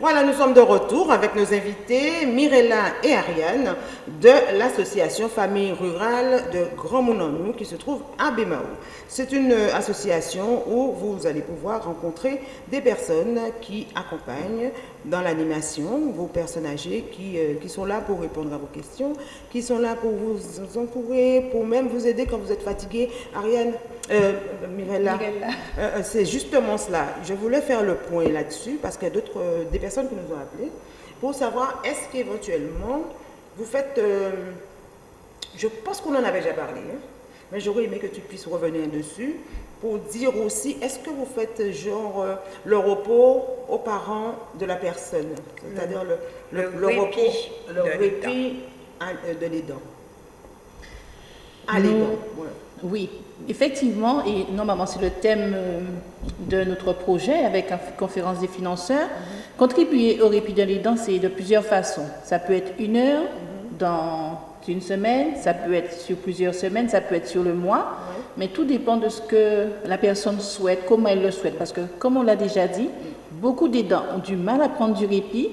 Voilà, nous sommes de retour avec nos invités Mirella et Ariane de l'association Famille Rurale de Grand Mounamou qui se trouve à Bémao. C'est une association où vous allez pouvoir rencontrer des personnes qui accompagnent dans l'animation, vos personnes âgées qui, euh, qui, sont là pour répondre à vos questions, qui sont là pour vous entourer, pour même vous aider quand vous êtes fatigué. Ariane, euh, Mirella, euh, c'est justement cela. Je voulais faire le point là-dessus parce qu'il y a d'autres, des personnes qui nous ont appelés pour savoir est-ce qu'éventuellement vous faites, je pense qu'on en avait déjà parlé, hein, mais j'aurais aimé que tu puisses revenir dessus pour dire aussi, est-ce que vous faites genre le repos aux parents de la personne, c'est-à-dire le, le, répit, le de répit de l'aidant à l'aidant. Oui, effectivement, et normalement c'est le thème de notre projet avec la conférence des financeurs. Contribuer au répit de l'aidant, c'est de plusieurs façons. Ça peut être une heure dans une semaine, ça peut être sur plusieurs semaines, ça peut être sur le mois, mais tout dépend de ce que la personne souhaite, comment elle le souhaite. Parce que, comme on l'a déjà dit, beaucoup d'aidants ont du mal à prendre du répit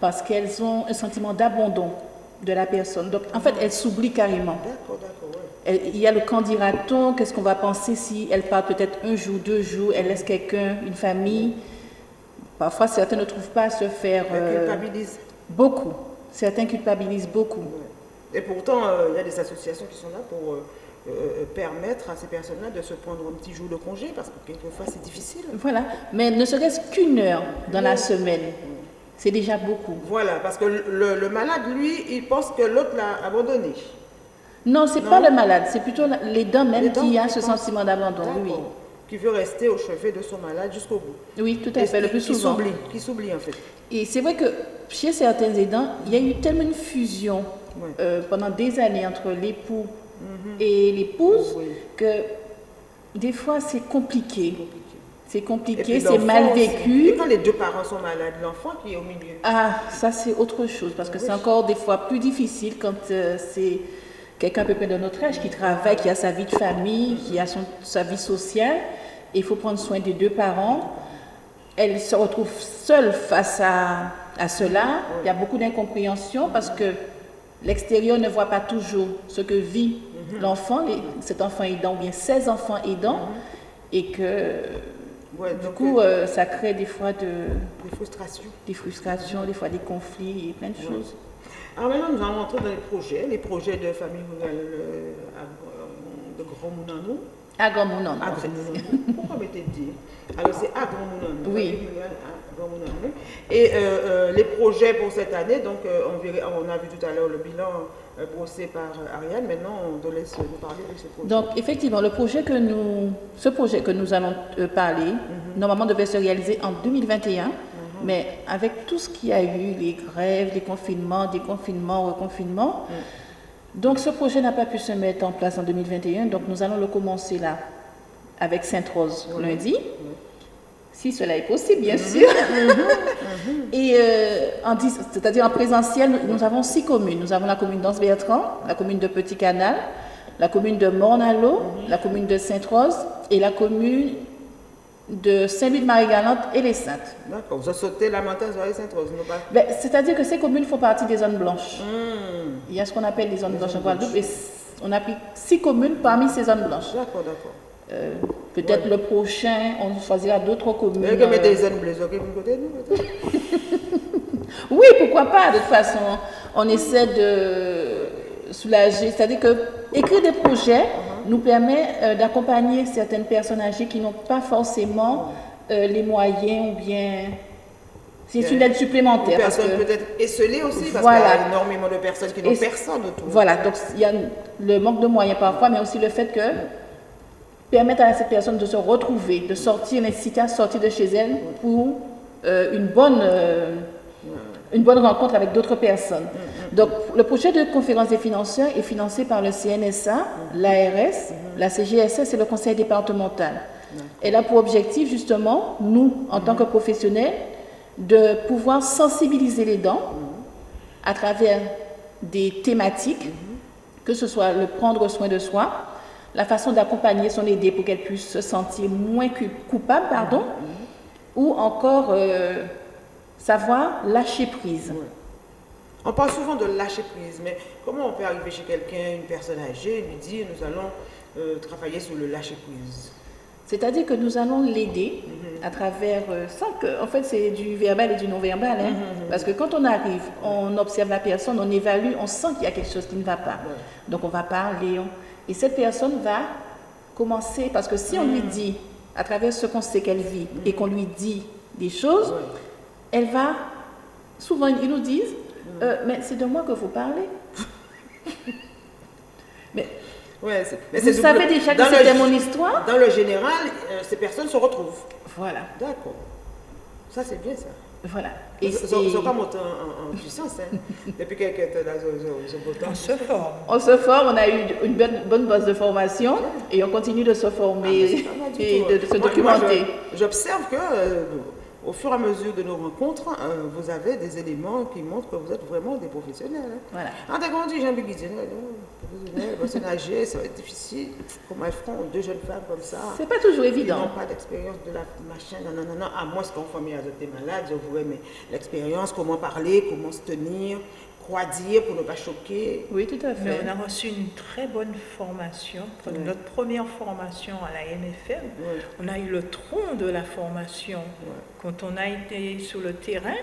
parce qu'elles ont un sentiment d'abandon de la personne. Donc, en fait, elles s'oublient carrément. Il y a le quand dira-t-on, qu'est-ce qu'on va penser si elle part peut-être un jour, deux jours, elle laisse quelqu'un, une famille? Parfois, certains ne trouvent pas à se faire... Euh, beaucoup. Certains culpabilisent beaucoup. Et pourtant, euh, il y a des associations qui sont là pour euh, euh, permettre à ces personnes-là de se prendre un petit jour de congé, parce que quelquefois c'est difficile. Voilà, mais ne serait-ce qu'une heure dans la semaine, c'est déjà beaucoup. Voilà, parce que le, malade, lui, il pense que l'autre l'a abandonné. Non, c'est pas le malade, c'est plutôt les dents même qui a ce sentiment d'abandon, oui. Qui veut rester au chevet de son malade jusqu'au bout. Oui, tout à fait, le plus souvent. Qui s'oublie, en fait. Et c'est vrai que chez certains aidants, il y a eu tellement une fusion euh, pendant des années entre l'époux et l'épouse que des fois c'est compliqué. C'est compliqué, c'est mal vécu. Et quand les deux parents sont malades, l'enfant qui est au milieu Ah, ça c'est autre chose parce que c'est encore des fois plus difficile quand euh, c'est quelqu'un à peu près de notre âge qui travaille, qui a sa vie de famille, qui a son, sa vie sociale. il faut prendre soin des deux parents. Elle se retrouve seule face à, à cela. Il y a beaucoup d'incompréhension parce que L'extérieur ne voit pas toujours ce que vit l'enfant, cet enfant aidant, ou bien ses enfants aidants, et que du coup, euh, euh, ça crée des fois de, des frustrations. Des frustrations, des fois des conflits et plein de choses. Alors maintenant, nous allons entrer dans les projets, les projets de famille rurale euh, de Grand Mounano. À Grand Mounano. Pourquoi m'était dit? Alors c'est à Grand Mounano. Oui. Euh, euh, les projets pour cette année, donc euh, on, a vu tout à l'heure le bilan brossé par Ariane. Maintenant, on te laisse nous parler de ce projet. Donc, effectivement, le projet que nous, ce projet que nous allons parler, mhm. normalement devait se réaliser en 2021. Mhm. Mais avec tout ce qu'il y a eu, les grèves, les confinements, déconfinements, reconfinements, mhm. donc ce projet n'a pas pu se mettre en place en 2021. Donc nous allons le commencer là, avec Sainte-Rose lundi si cela est possible, bien mhm. sûr. Mhm. Et euh, c'est-à-dire en présentiel, nous, avons six communes. Nous avons la commune d'Anse-Bertrand, la commune de Petit Canal, la commune de Mornalo, mhm. la commune de Sainte-Rose et la commune de Saint-Louis-de-Marie-Galante et les Saintes. D'accord, vous avez sauté la montagne et Sainte-Rose, ben, C'est-à-dire que ces communes font partie des zones blanches. Hmm. Il y a ce qu'on appelle les zones blanches en Guadeloupe et on a pris six communes parmi ces zones blanches. D'accord, d'accord. Euh, peut-être le prochain, on choisira d'autres communes. oui, pourquoi pas. De toute façon, on essaie de soulager. C'est-à-dire que écrire des projets uh-huh. nous permet euh, d'accompagner certaines personnes âgées qui n'ont pas forcément euh, les moyens ou bien c'est une aide supplémentaire. Personnes peut-être esselées aussi, parce qu'il y a énormément de personnes qui n'ont personne autour. Voilà, donc il y a le manque de moyens parfois, mais aussi le fait que permettre à cette personne de se retrouver, de sortir, l'inciter à sortir de chez elle pour euh, une, bonne, euh, une bonne rencontre avec d'autres personnes. Donc, le projet de conférence des financeurs est financé par le CNSA, l'ARS, la CGSS et le conseil départemental. Elle a pour objectif, justement, nous, en tant que professionnels, de pouvoir sensibiliser les dents à travers des thématiques, que ce soit le prendre soin de soi, la façon d'accompagner son aidé pour qu'elle puisse se sentir moins coupable, pardon, ou encore euh, savoir lâcher prise. On parle souvent de lâcher prise, mais comment on peut arriver chez quelqu'un, une personne âgée, lui dire nous allons euh, travailler sur le lâcher prise? C'est-à-dire que nous allons l'aider à travers, euh, sans que, en fait, c'est du verbal et du non-verbal, hein. parce que quand on arrive, on observe la personne, on évalue, on sent qu'il y a quelque chose qui ne va pas. Donc on va parler, on- et cette personne va commencer, parce que si on lui dit, à travers ce qu'on sait qu'elle vit, et qu'on lui dit des choses, elle va, souvent ils nous disent, Euh, mais c'est de moi que vous parlez. mais Ouais, mais vous savez déjà que c'était mon histoire? Dans le général, euh, ces personnes se retrouvent. Voilà, D'accord. Ça, c'est bien ça. Voilà. Ils Et, ils sont pas montés en, puissance. Hein. Depuis quelques temps, On se forme. on se forme, on a eu une bonne, bonne base de formation et on continue de se Ah, former du et de, hein. de se Moi- documenter. J'observe que, euh, au fur et à mesure de nos rencontres, euh, vous avez des éléments qui montrent que vous êtes vraiment des professionnels. hein. Voilà. Ah, d'accord, on dit Jean Biguizien, professionnel, personne âgée, ça va être difficile. Comment elles feront deux jeunes femmes comme ça? C'est pas toujours Ils n'ont évident. pas d'expérience de la machin, non, non, non, non. À moins qu'on famille des malades, je voudrais, mais l'expérience, comment parler, comment se tenir, pour ne pas choquer. Oui, tout à Mais fait. on a reçu une très bonne formation. Pour. Notre première formation à la MFM, on a eu le tronc de la formation. Quand on a été sur le terrain,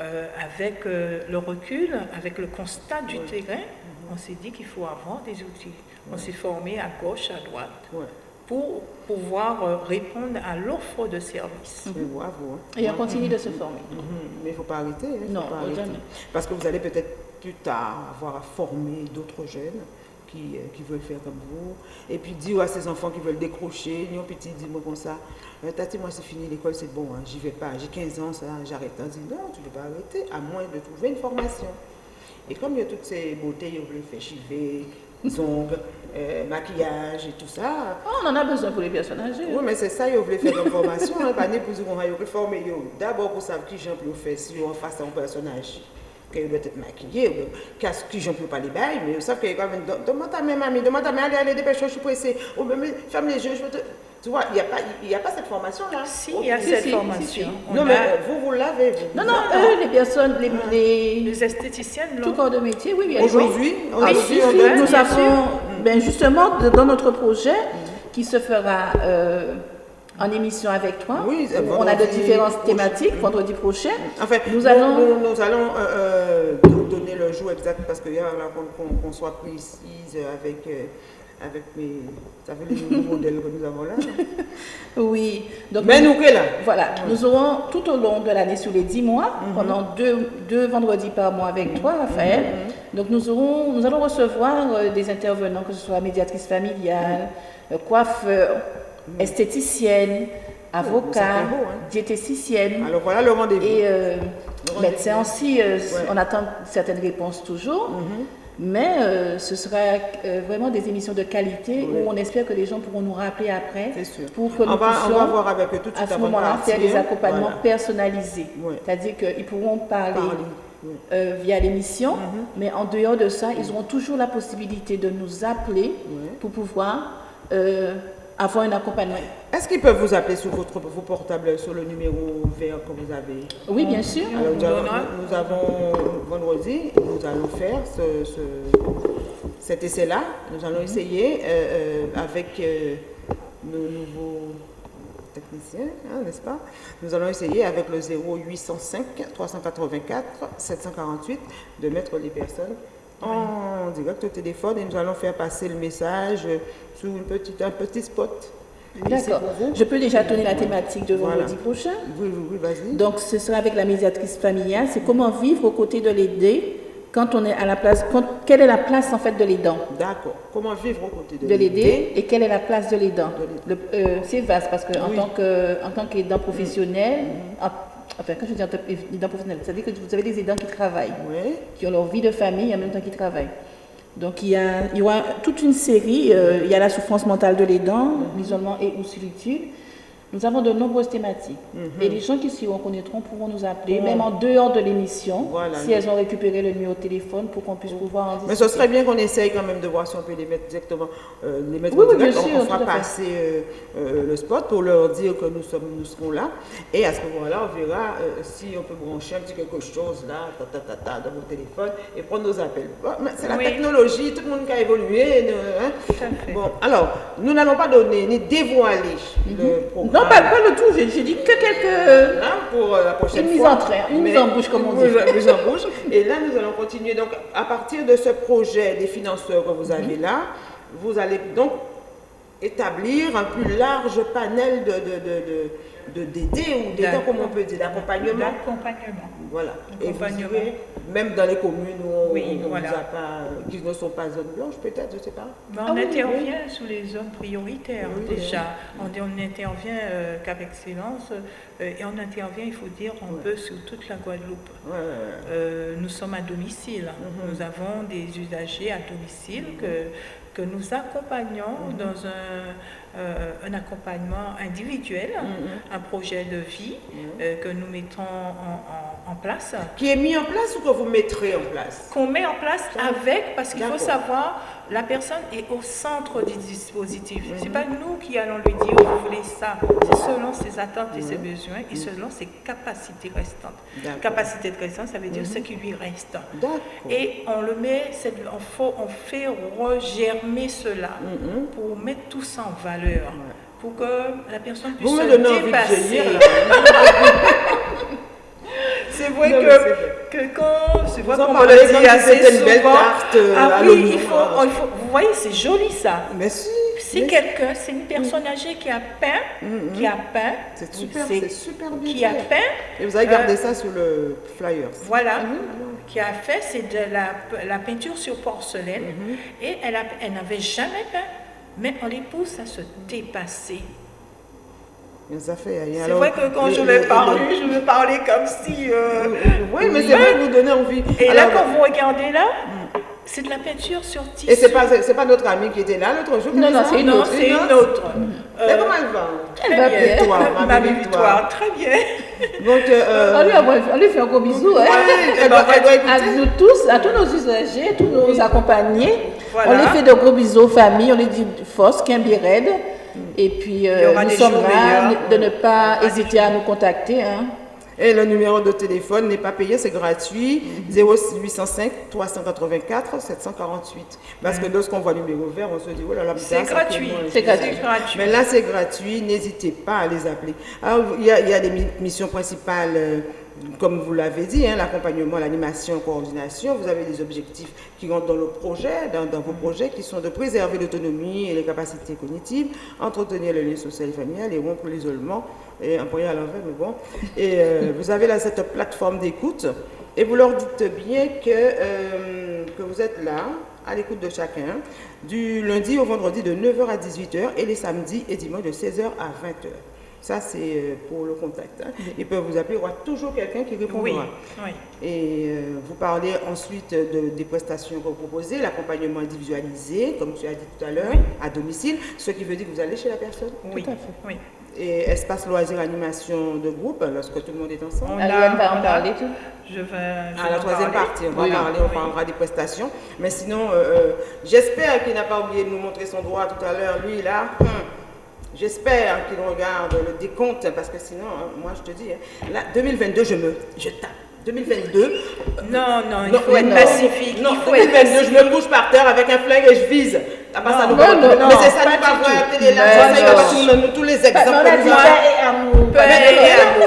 euh, avec euh, le recul, avec le constat du terrain, on s'est dit qu'il faut avoir des outils. On s'est formé à gauche, à droite. Pour pouvoir euh, répondre à l'offre de service. Mais bravo. hein. Et on continue de se former. Mhm. Mais il ne faut pas arrêter. hein, faut Non, pas arrêter. jamais. Parce que vous allez peut-être plus tard avoir à former d'autres jeunes qui, euh, qui veulent faire comme vous. Et puis dire à ces enfants qui veulent décrocher, non petit, dis-moi comme ça, Euh, Tati, moi c'est fini l'école, c'est bon, hein, j'y vais pas, j'ai 15 ans, ça, j'arrête. On dit non, tu ne peux pas arrêter, à moins de trouver une formation. Et comme il y a toutes ces beautés, vous voulez faire chiver, ongles, euh, maquillage et tout ça, Oh, on en a besoin pour les personnes âgées. oui, mais c'est ça, vous voulez faire comme formation, hein, pas pour dire qu'on va former. D'abord, pour savoir qui j'en peux faire si on face à un personnage qui doit être maquillé, ou qu'est-ce qui j'en peux pas les bails, mais vous savez qu'il y a quand même. Demande à mes mamies, demande à mes allez, allez, dépêche-toi, je suis pressée. Ou même, ferme les yeux, je veux te. Tu vois, il n'y a, pas- il y a pas cette formation-là. Si, il y a Si, cette si, formation. si, si. On Non, a- mais euh, vous, vous l'avez. Non, non, eux, les personnes, les, les- les esthéticiennes, tout corps de métier, oui, oui. Aujourd'hui, oui. aujourd'hui, Oui, on oui, nous bien avons, ben justement, dans notre projet qui se fera euh, en émission avec toi, Oui, on a de différentes thématiques, vendredi prochain. En fait, Nous nous, allons- nous, nous allons euh, euh, do- donner le jour exact parce qu'il y a qu'on soit précise avec, euh, avec mes. Fait les nouveaux modèles que nous avons là. Oui. Donc, Mais nous, que là. Voilà, nous aurons tout au long de l'année, sur les 10 mois, Mhm. pendant deux, deux vendredis par mois avec toi, Raphaël. Mhm. Donc nous, aurons, nous allons recevoir euh, des intervenants, que ce soit médiatrice familiale, euh, coiffeur, esthéticienne, avocat, beau, hein. diététicienne Alors voilà le rendez-vous. et euh, médecin aussi. euh, Ouais. On attend certaines réponses toujours. Mhm. Mais euh, ce sera euh, vraiment des émissions de qualité Oui. où on espère que les gens pourront nous rappeler après sûr. pour que nous on, va, on puissions va voir avec eux tout à ce moment-là faire des accompagnements Voilà. personnalisés. C'est-à-dire qu'ils pourront parler Parler. Euh, via l'émission, Mhm. mais en dehors de ça, ils auront toujours la possibilité de nous appeler pour pouvoir euh, avoir un accompagnement. Est-ce qu'ils peuvent vous appeler sur votre, vos portables sur le numéro vert que vous avez? Oui, bien sûr. Alors, nous, avons, nous avons vendredi, nous allons faire ce, ce- cet essai-là. Nous allons essayer euh, euh, avec euh, nos nouveaux techniciens, hein, n'est-ce pas? Nous allons essayer avec le 0805 384 748 de mettre les personnes en direct au téléphone et nous allons faire passer le message euh, sous une petite, un petit spot. D'accord. Je peux déjà donner la thématique de Voilà. vendredi prochain? Oui, oui, oui, vas-y. Donc, ce sera avec la médiatrice familiale. C'est comment vivre aux côtés de l'aider quand on est à la place. quand- quelle est la place en fait de l'aidant D'accord. Comment vivre aux côtés de, de l'aider et quelle est la place de l'aidant. Euh, C'est vaste parce qu'en Oui. tant que en tant qu'aidant professionnel, en- enfin quand je dis en tant qu'aidant professionnel, c'est-à-dire que vous avez des aidants qui travaillent, Oui. qui ont leur vie de famille et en même temps qui travaillent. Donc il y, a, il y toute une série, euh, il y a la souffrance mentale de l'aidant, l'isolement et ou solitude. Nous avons de nombreuses thématiques. Mhm. Et les gens qui s'y reconnaîtront pourront nous appeler, même en dehors de l'émission, Voilà. si elles ont récupéré le numéro de téléphone pour qu'on puisse pouvoir en discuter. Mais ce serait bien qu'on essaye quand même de voir si on peut les mettre directement, euh, les mettre Oui, en oui, direct. on, sûr, on fera passer euh, euh, le spot pour leur dire que nous, sommes, nous serons là. Et à ce moment-là, on verra euh, si on peut brancher un petit quelque chose là, ta, ta, ta, ta, dans mon téléphone et prendre nos appels. Bon, c'est la Oui. technologie, tout le monde qui a évolué. hein. Tout à fait. Bon, alors, nous n'allons pas donner ni dévoiler le programme. Mhm. Non, pas, pas le tout. J'ai dit que quelques. Hein, pour euh, la prochaine Une mise fois. en train, une Mais- mise en bouche, comme on dit. Une mise- mise en bouche. Et là, nous allons continuer. Donc, à partir de ce projet des financeurs que vous Mhm. avez là, vous allez donc établir un plus large panel de, de, de, de, de d'aider ou d'aider, comme on peut dire, d'accompagnement. D'accompagnement. Voilà. Et vous même dans les communes où on, Oui, on voilà. vous a pas, qui ne sont pas zones blanches, peut-être, je ne sais pas. Mais on Ah oui, intervient sous les zones prioritaires Oui, déjà. On, on intervient euh, Cap Excellence euh, et on intervient, il faut dire, un peu sur toute la Guadeloupe. Ouais, ouais, ouais. Euh, nous sommes à domicile. Mhm. Nous avons des usagers à domicile que, que nous accompagnons Mhm. dans un, euh, un accompagnement individuel, Mhm. un projet de vie euh, que nous mettons en, en- en place. Qui est mis en place ou que vous mettrez en place? Qu'on met en place avec, parce qu'il faut savoir, la personne est au centre du dispositif. Mhm. Ce n'est pas nous qui allons lui dire, vous voulez ça. C'est selon ses attentes et ses besoins et selon ses capacités restantes. Mhm. Capacité de restante, ça veut dire ce qui lui reste. Et on le met, on, faut- on fait regermer cela Mhm. pour mettre tout ça en valeur. Pour que la personne puisse Vous me se donnez envie de dépasser. C'est vrai Non, que, que quand Vous en qu'on me le dit assez une belle tarte, euh, ah oui, il faut, il faut- vous voyez, c'est joli ça. Mais si. Si quelqu'un, c'est une personne âgée qui a peint, qui a peint, C'est super, c'est- super bien qui a peint, Et vous avez gardé euh, ça sur le flyer. voilà, qui a fait, c'est de la, la peinture sur porcelaine, et elle, a- elle n'avait jamais peint, mais on les pousse à se dépasser. Mais ça fait. et C'est vrai que quand je vais le- parler, je vais parler comme si... euh, Oui, mais c'est vrai que vous donnez envie. Et Alors, là, quand vous regardez là, c'est de la peinture sur tissu. Et c'est pas, c'est pas notre amie qui était là l'autre jour Non, non, c'est une autre, c'est une autre. Mais Euh, comment elle va? très Elle va bien. Victoire, ma Ma belle victoire, très bien. Donc, euh, On lui, envoie- on lui fait un gros bisou. hein. ouais, elle doit, elle doit À écouter. nous tous, à tous nos usagers, tous nos accompagnés, Voilà. on les fait de gros bisous aux familles, on les dit force, Kimbirède. Et puis, euh, nous sommes là de ne pas hésiter à nous contacter. hein. Et le numéro de téléphone n'est pas payé, c'est gratuit. 0805 384 748. Parce que lorsqu'on voit le numéro vert, on se dit, oh là là, C'est gratuit. C'est gratuit. Mais là, c'est gratuit, n'hésitez pas à les appeler. Alors, il y a, il y a des mi- missions principales, euh, comme vous l'avez dit, hein, l'accompagnement, l'animation, coordination. Vous avez des objectifs qui rentrent dans le projet, dans, vos projets, qui sont de préserver l'autonomie et les capacités cognitives, entretenir le lien social et familial et rompre l'isolement. Et un poignet à l'envers, mais bon. Et euh, vous avez là cette plateforme d'écoute et vous leur dites bien que, euh, que vous êtes là, à l'écoute de chacun, du lundi au vendredi de 9h à 18h et les samedis et dimanches de 16h à 20h. Ça, c'est euh, pour le contact. hein. Ils peuvent vous appeler, il y aura toujours quelqu'un qui répondra. Oui, oui. Et euh, vous parlez ensuite de- des prestations que vous proposez, l'accompagnement individualisé, comme tu as dit tout à l'heure, à domicile, ce qui veut dire que vous allez chez la personne. Oui, à fait. oui. Et espace loisir animation de groupe, lorsque tout le monde est ensemble. On a- va en on a- parler tout. Je vais. je À la en troisième parler. partie, on va Oui. parler, on Oui. parlera des prestations. Mais sinon, euh, euh, j'espère qu'il n'a pas oublié de nous montrer son droit tout à l'heure. Lui, là, hum, j'espère qu'il regarde le décompte, parce que sinon, hein, moi, je te dis, hein, là, 2022, je me, je tape. 2022, Non, non, il Non, faut être non. pacifique. Non, il faut être 2022, je me couche par terre avec un flingue et je vise. À part ça, Non, non, non, mais c'est ça, pas nous pas tout. la télé là, ça, il va pas tous les exemples. Pas.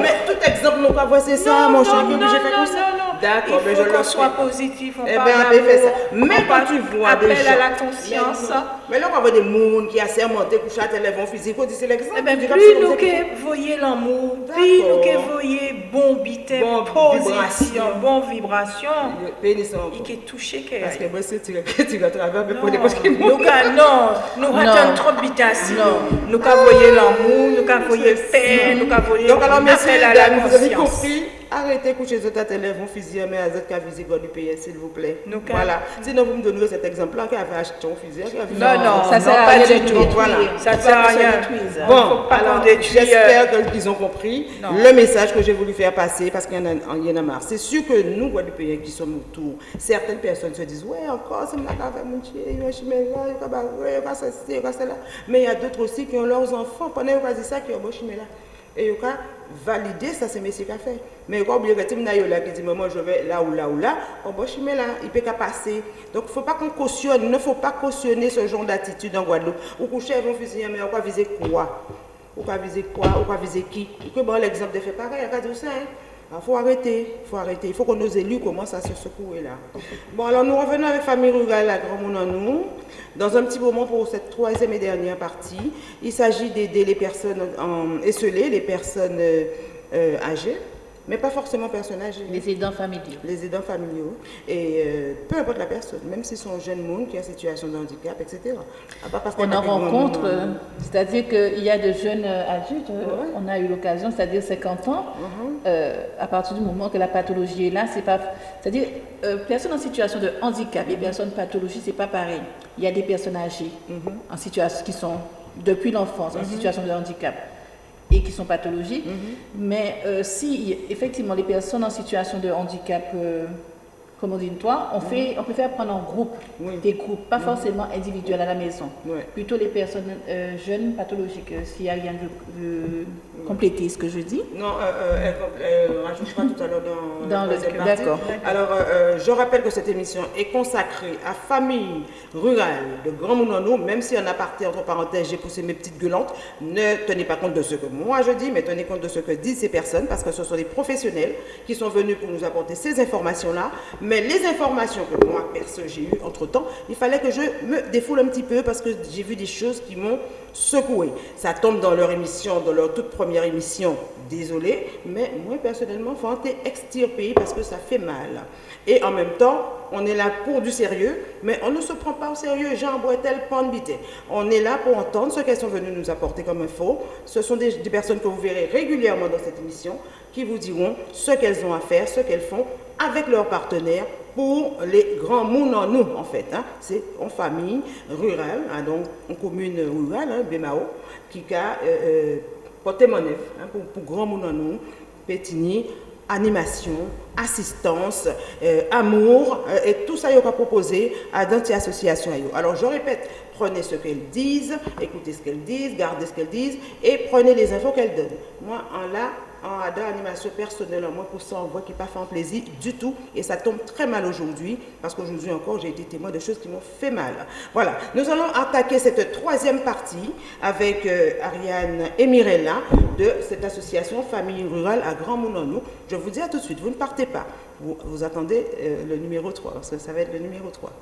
Mais tout exemple, nous pas c'est ça, Non, mon non, cher, non, obligé de faire non, comme ça. D'accord, mais Il je faut le qu'on soit positif, on Eh parle on ça. on quand tu vois appel des à gens- la conscience. Mais, là, on va voir des mondes qui assermentés, couchés à physique, faut dire c'est l'exemple. Eh ben, plus nous que voyez l'amour, plus nous que voyez bon bité, Bon position, vibration. bon vibration, en- il est touché que. Parce que moi, c'est tu tu vas travers, mais Non, pour des nous non, nous ratons trop bitation. Non. Nous voyer l'amour, nous voyer paix, nous messieurs, appel à la dames, vous avez conscience. Arrêtez de coucher votre élève, vont fusil, mais à cette visé pays, s'il vous plaît. Voilà. Sinon, vous me donnerez cet exemple-là qui avait acheté un fusil. Non, non, ça non, sert à pas rien du de tout. Voilà. Ça ne sert à rien. Bon, pas alors j'espère qu'ils ont compris non. le message que j'ai voulu faire passer parce qu'il y en a, il y a marre. C'est sûr que nous, Guadeloupéens qui sommes autour, certaines personnes se disent Ouais, encore, c'est mon Dieu, il y a un chemin là, il y a il y a il y a. Mais il y a d'autres aussi qui ont leurs enfants, pendant qu'ils ont dit ça, qui ont chemin là. Et ils ont valider ça, c'est monsieur qui a fait. Mais faut oublier que vous là qui dit Maman, je vais là ou là ou là, on va chemin là, il peut pas passer. Donc faut pas qu'on cautionne, ne faut pas cautionner ce genre d'attitude en Guadeloupe. Ou coucher vont fusiller, mais on va viser quoi? Ou va viser quoi? Ou va viser qui? Que bon, l'exemple de fait pareil, il y pas ça. Hein? Il faut arrêter, il faut arrêter. Il faut que nos élus commencent à se secouer là. Bon, alors nous revenons avec Famille Rurale à Grand Monde. Dans un petit moment pour cette troisième et dernière partie, il s'agit d'aider les personnes en, les personnes euh, âgées, mais pas forcément personnes âgées. Les aidants familiaux. Les aidants familiaux. Et euh, peu importe la personne, même si c'est un jeune monde qui a une situation de handicap, etc. Pas parce on en rencontre, euh, c'est-à-dire qu'il y a de jeunes euh, adultes, Ouais. on a eu l'occasion, c'est-à-dire 50 ans, euh, à partir du moment que la pathologie est là, c'est pas. C'est-à-dire, euh, personnes en situation de handicap et personnes pathologiques, c'est pas pareil. Il y a des personnes âgées Mhm. en situation qui sont depuis l'enfance en situation de handicap et qui sont pathologiques. Mhm. Mais euh, si effectivement les personnes en situation de handicap, euh, comme on dit toi, on, fait, on préfère prendre en groupe. Oui. des groupes, pas forcément individuels à la maison. Plutôt les personnes euh, jeunes pathologiques, euh, si Ariane veut, compléter ce que je dis. Non, euh, euh, elle, elle rajoutera tout à l'heure dans, Dans la le- d'accord. Alors, euh, je rappelle que cette émission est consacrée à famille rurale de Grand Mounano, même si en aparté, entre parenthèses, j'ai poussé mes petites gueulantes. Ne tenez pas compte de ce que moi je dis, mais tenez compte de ce que disent ces personnes, parce que ce sont des professionnels qui sont venus pour nous apporter ces informations-là. Mais les informations que moi, perso, j'ai eues entre-temps, il fallait que je me défoule un petit peu, parce que j'ai vu des choses qui m'ont secoué. Ça tombe dans leur émission, dans leur toute première émission, désolé, mais moi personnellement, faut été extirper parce que ça fait mal. Et en même temps, on est là pour du sérieux, mais on ne se prend pas au sérieux. Jean Boitel, Pandbité. On est là pour entendre ce qu'elles sont venues nous apporter comme info. Ce sont des personnes que vous verrez régulièrement dans cette émission qui vous diront ce qu'elles ont à faire, ce qu'elles font avec leurs partenaires pour les grands mondes en nous, en fait. hein. C'est en famille rurale, hein, donc en commune rurale, hein, Bémao, qui a euh, euh, porté mon œuvre hein, pour, pour grands mondes en nous, animation, assistance, euh, amour, et tout ça, il y aura proposé à dans ces associations. Alors, je répète, prenez ce qu'elles disent, écoutez ce qu'elles disent, gardez ce qu'elles disent, et prenez les infos qu'elles donnent. Moi, en là, en ADA animation personnelle, moi, pour ça, on voit qu'il pas fait un plaisir du tout, et ça tombe très mal aujourd'hui, parce qu'aujourd'hui encore, j'ai été témoin de choses qui m'ont fait mal. Voilà, nous allons attaquer cette troisième partie avec euh, Ariane et Mirella de cette association Famille Rurale à Grand Moulin. Je vous dis à tout de suite, vous ne partez pas, vous, vous attendez euh, le numéro 3, parce que ça va être le numéro 3.